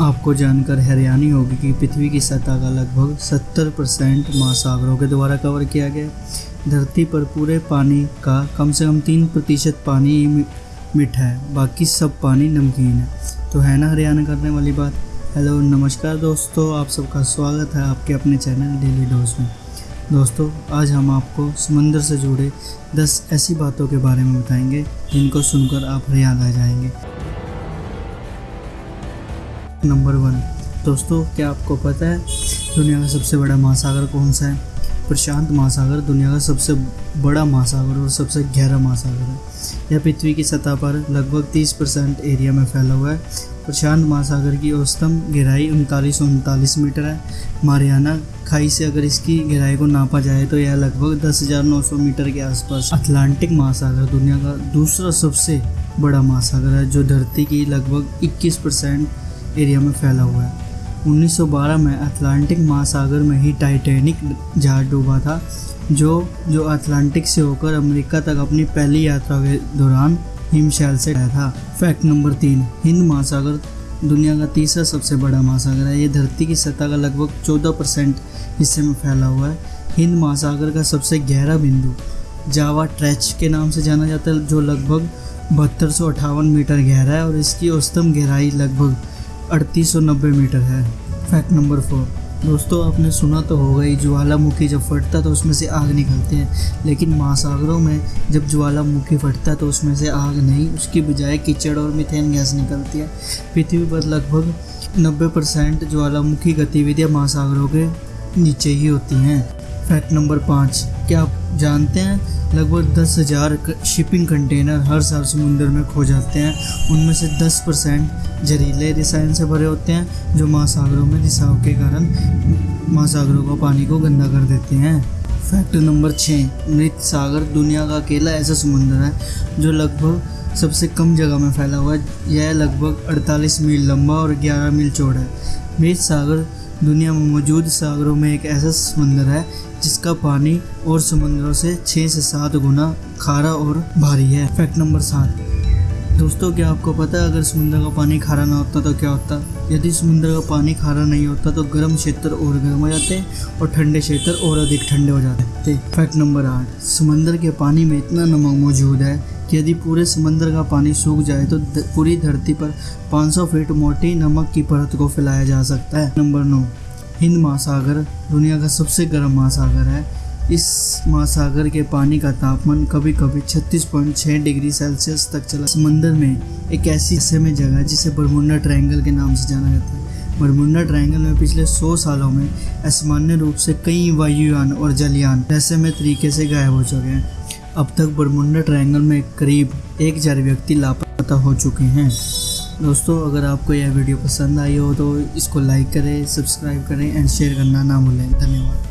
आपको जानकर हैरानी होगी कि पृथ्वी की सतह का लगभग 70 परसेंट महासागरों के द्वारा कवर किया गया धरती पर पूरे पानी का कम से कम तीन प्रतिशत पानी मीठा है, बाकी सब पानी नमकीन है। तो है ना हरियाणा करने वाली बात? हेलो, नमस्कार दोस्तों, आप सबका स्वागत है आपके अपने चैनल डेली डोज में। दोस्तों, आज हम आपको समंदर से जुड़े 10 ऐसी बातों के बारे में बताएँगे, जिनको सुनकर आप हरियाणा जाएँगे। नंबर वन दोस्तों क्या आपको पता है दुनिया का सबसे बड़ा महासागर कौन सा है? प्रशांत महासागर दुनिया का सबसे बड़ा महासागर और सबसे गहरा महासागर है। यह पृथ्वी की सतह पर लगभग 30 परसेंट एरिया में फैला हुआ है। प्रशांत महासागर की औसतम गहराई उनतालीस उनतालीस मीटर है। मारियाना खाई से अगर इसकी गहराई को नापा जाए तो यह लगभग 10,900 मीटर के आसपास अटलांटिक महासागर दुनिया का दूसरा सबसे बड़ा महासागर है जो धरती की लगभग 21 परसेंट एरिया में फैला हुआ है। 1912 में अटलांटिक महासागर में ही टाइटैनिक जहाज़ डूबा था, जो जो अटलांटिक से होकर अमेरिका तक अपनी पहली यात्रा के दौरान हिमशैल से गया था। फैक्ट नंबर तीन, हिंद महासागर दुनिया का तीसरा सबसे बड़ा महासागर है। ये धरती की सतह का लगभग 14 परसेंट हिस्से में फैला हुआ है। हिंद महासागर का सबसे गहरा बिंदु, जावा ट्रैच के नाम से जाना जाता है, जो लगभग बहत्तर मीटर गहरा है और इसकी औसतम गहराई लगभग 3890 मीटर है। फैक्ट नंबर फोर दोस्तों, आपने सुना तो होगा ही ज्वालामुखी जब फटता है तो उसमें से आग निकलती है। लेकिन महासागरों में जब ज्वालामुखी फटता है तो उसमें से आग नहीं, उसकी बजाय कीचड़ और मिथेन गैस निकलती है। पृथ्वी पर लगभग 90 परसेंट ज्वालामुखी गतिविधियाँ महासागरों के नीचे ही होती हैं। फैक्ट नंबर पाँच। क्या आप जानते हैं? लगभग दस हज़ार शिपिंग कंटेनर हर साल समुद्र में खो जाते हैं। उनमें से दस परसेंट जहरीले रसायन से भरे होते हैं, जो महासागरों में रिसाव के कारण महासागरों का पानी को गंदा कर देते हैं। फैक्ट नंबर छः मृत सागर दुनिया का अकेला ऐसा समुद्र है, जो लगभग सबसे कम जगह में फैला हुआ है। यह लगभग 48 मील लंबा और 11 मील चौड़ा है। मृत सागर दुनिया में मौजूद सागरों में एक ऐसा समंदर है, जिसका पानी और समुद्रों से छः से सात गुना खारा और भारी है। फैक्ट नंबर सात। दोस्तों, क्या आपको पता है, अगर समुद्र का पानी खारा ना होता तो क्या होता? यदि समुद्र का पानी खारा नहीं होता तो गर्म क्षेत्र और गर्म हो जाते और ठंडे क्षेत्र और अधिक ठंडे हो जाते। फैक्ट नंबर आठ। समंदर के पानी में इतना नमक मौजूद है यदि पूरे समंदर का पानी सूख जाए तो द, पूरी धरती पर 500 फीट मोटी नमक की परत को फैलाया जा सकता है। नंबर नौ हिंद महासागर दुनिया का सबसे गर्म महासागर है। इस महासागर के पानी का तापमान कभी कभी 36.6 डिग्री सेल्सियस तक चला। समंदर में एक ऐसी हिस्से में जगह है जिसे बरमुंडा ट्रायंगल के नाम से जाना जाता है। बरमुंडा ट्रायंगल में पिछले 100 सालों में असामान्य रूप से कई वायुयान और जलयान रहस्यमय तरीके से गायब हो चुके हैं। अब तक बरमुंडा ट्रायंगल में करीब एक हज़ार व्यक्ति लापता हो चुके हैं। दोस्तों, अगर आपको यह वीडियो पसंद आई हो तो इसको लाइक करें सब्सक्राइब करें एंड शेयर करना ना भूलें। धन्यवाद।